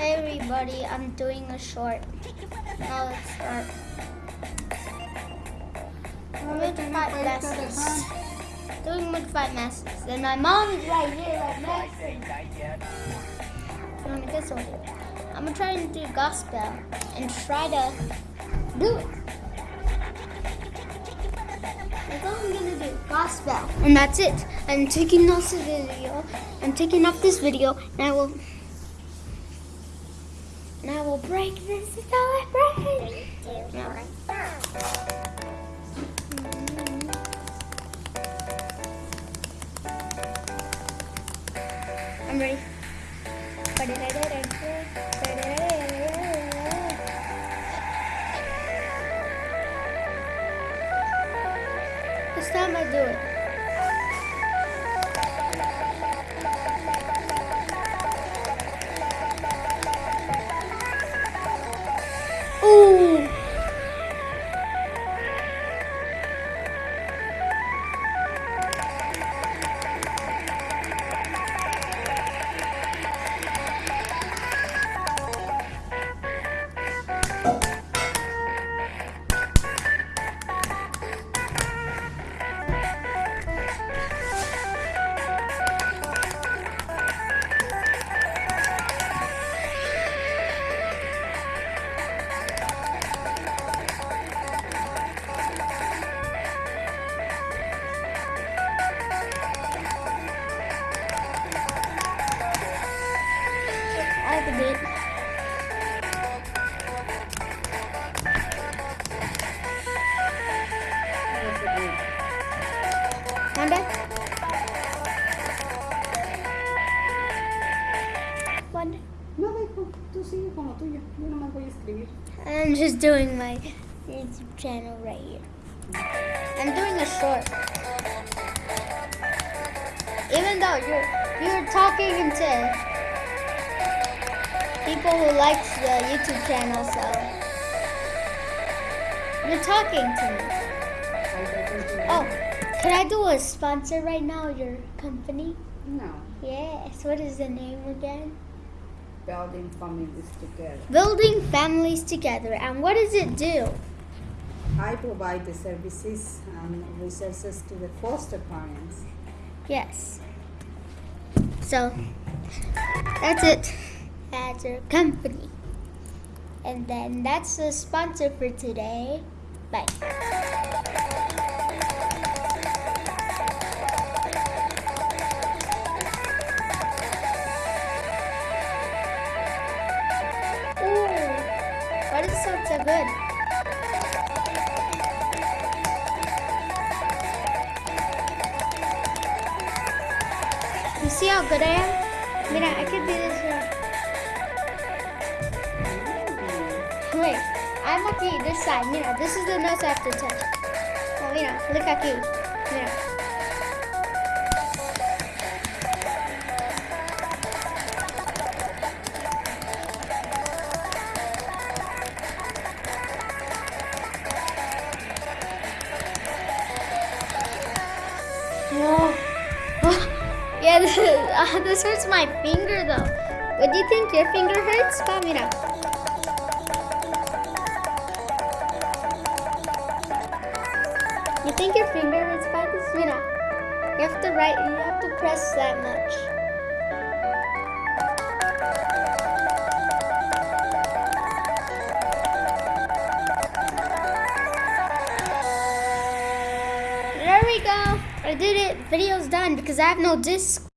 Hey everybody, I'm doing a short. Now let's start. I'm with five masses. Doing with five masses. And my mom is right here, like next. You wanna guess what? I'm gonna try and do gospel and try to do it. That's all I'm gonna do. Gospel. And that's it. I'm taking off this video. I'm taking off this video and I will and I will break this until I break. No. I'm ready. This time I do it. One. No, tú sigue con lo tuyo. Yo nomás voy a escribir. I'm just doing my YouTube channel right here. I'm doing a short. Even though you're you're talking to people who likes the YouTube channel, so you're talking to me. Oh, can I do a sponsor right now? Your company? No, Yes. What is the name again? Building families together. Building families together. And what does it do? I provide the services and resources to the foster parents. Yes. So that's it. That's our company. And then that's the sponsor for today. Bye. Why does it sound so good? You see how good I am? Mira, I can do this. one. Wait, I'm okay this side. Mira, this is the nose I have to touch. Oh, mira, look aquí. Mira. Yeah, this, uh, this hurts my finger though. What do you think your finger hurts? Mira. You think your finger hurts by this? Mira. You have to write, you have to press that much. There we go. I did it. Video's done because I have no disc.